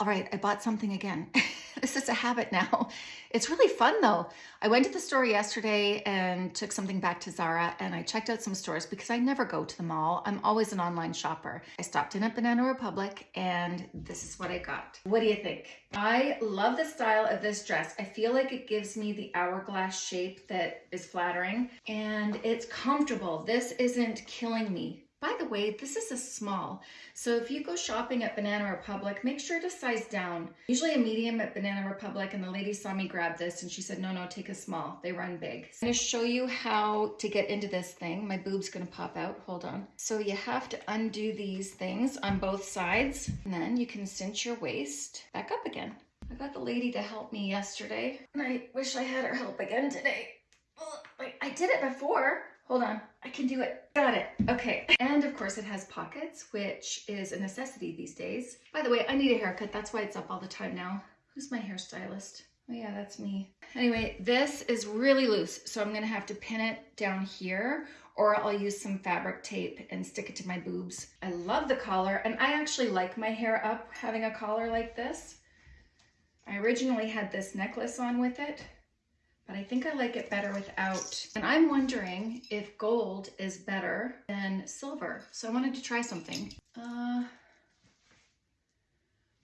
All right, I bought something again. this is a habit now. It's really fun though. I went to the store yesterday and took something back to Zara and I checked out some stores because I never go to the mall. I'm always an online shopper. I stopped in at Banana Republic and this is what I got. What do you think? I love the style of this dress. I feel like it gives me the hourglass shape that is flattering and it's comfortable. This isn't killing me. By the way, this is a small, so if you go shopping at Banana Republic, make sure to size down. Usually a medium at Banana Republic, and the lady saw me grab this and she said, no, no, take a small. They run big. I'm gonna show you how to get into this thing. My boob's gonna pop out, hold on. So you have to undo these things on both sides, and then you can cinch your waist back up again. I got the lady to help me yesterday, and I wish I had her help again today. I did it before. Hold on, I can do it. Got it, okay. And of course it has pockets, which is a necessity these days. By the way, I need a haircut. That's why it's up all the time now. Who's my hairstylist? Oh yeah, that's me. Anyway, this is really loose, so I'm gonna have to pin it down here or I'll use some fabric tape and stick it to my boobs. I love the collar and I actually like my hair up having a collar like this. I originally had this necklace on with it, but I think I like it better without. And I'm wondering if gold is better than silver. So I wanted to try something. Uh,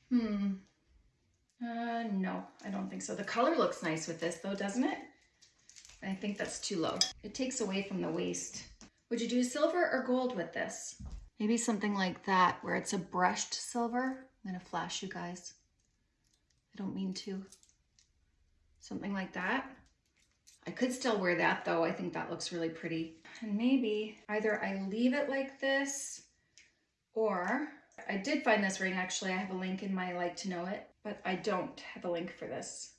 hmm. Uh, no, I don't think so. The color looks nice with this though, doesn't it? I think that's too low. It takes away from the waist. Would you do silver or gold with this? Maybe something like that where it's a brushed silver. I'm gonna flash you guys. I don't mean to. Something like that. I could still wear that though. I think that looks really pretty. And maybe either I leave it like this or I did find this ring actually. I have a link in my like to know it, but I don't have a link for this.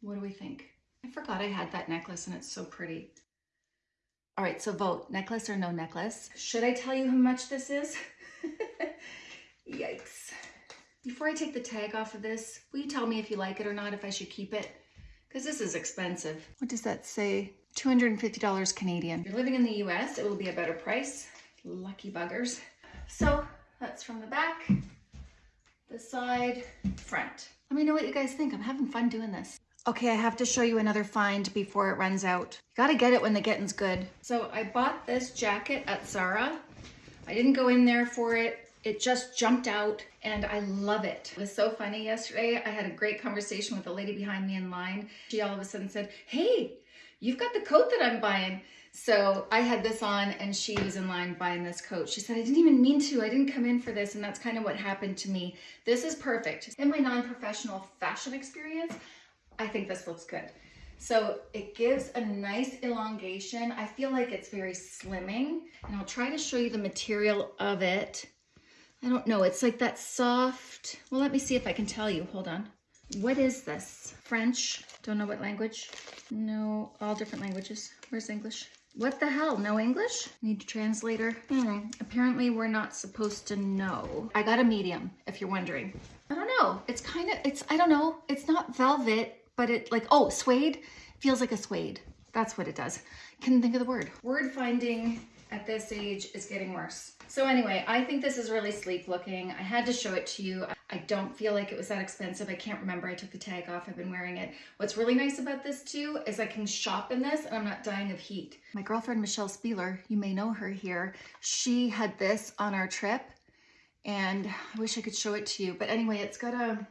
What do we think? I forgot I had that necklace and it's so pretty. All right, so vote, necklace or no necklace. Should I tell you how much this is? Yikes. Before I take the tag off of this, will you tell me if you like it or not, if I should keep it? Because this is expensive. What does that say? $250 Canadian. If you're living in the US, it will be a better price. Lucky buggers. So that's from the back, the side, front. Let me know what you guys think. I'm having fun doing this. Okay, I have to show you another find before it runs out. You gotta get it when the getting's good. So I bought this jacket at Zara. I didn't go in there for it. It just jumped out and I love it. It was so funny yesterday. I had a great conversation with a lady behind me in line. She all of a sudden said, hey, you've got the coat that I'm buying. So I had this on and she was in line buying this coat. She said, I didn't even mean to. I didn't come in for this. And that's kind of what happened to me. This is perfect. In my non-professional fashion experience, I think this looks good. So it gives a nice elongation. I feel like it's very slimming and I'll try to show you the material of it. I don't know. It's like that soft. Well, let me see if I can tell you. Hold on. What is this? French? Don't know what language. No, all different languages. Where's English? What the hell? No English? Need a translator? Hmm. Apparently we're not supposed to know. I got a medium, if you're wondering. I don't know. It's kind of, it's, I don't know. It's not velvet, but it like, oh, suede? Feels like a suede. That's what it does. Couldn't think of the word. Word finding at this age is getting worse. So anyway, I think this is really sleek looking. I had to show it to you. I don't feel like it was that expensive. I can't remember. I took the tag off. I've been wearing it. What's really nice about this too is I can shop in this and I'm not dying of heat. My girlfriend, Michelle Spieler, you may know her here. She had this on our trip and I wish I could show it to you. But anyway, it's got a,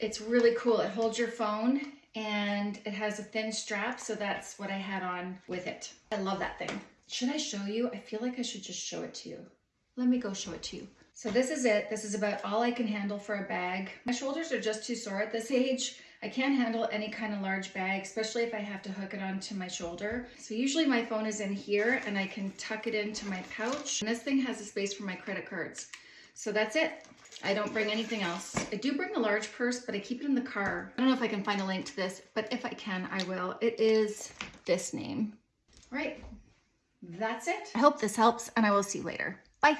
it's really cool. It holds your phone and it has a thin strap. So that's what I had on with it. I love that thing. Should I show you? I feel like I should just show it to you. Let me go show it to you. So this is it. This is about all I can handle for a bag. My shoulders are just too sore at this age. I can't handle any kind of large bag, especially if I have to hook it onto my shoulder. So usually my phone is in here and I can tuck it into my pouch. And this thing has a space for my credit cards. So that's it. I don't bring anything else. I do bring a large purse, but I keep it in the car. I don't know if I can find a link to this, but if I can, I will. It is this name. Right, that's it. I hope this helps and I will see you later. Bye.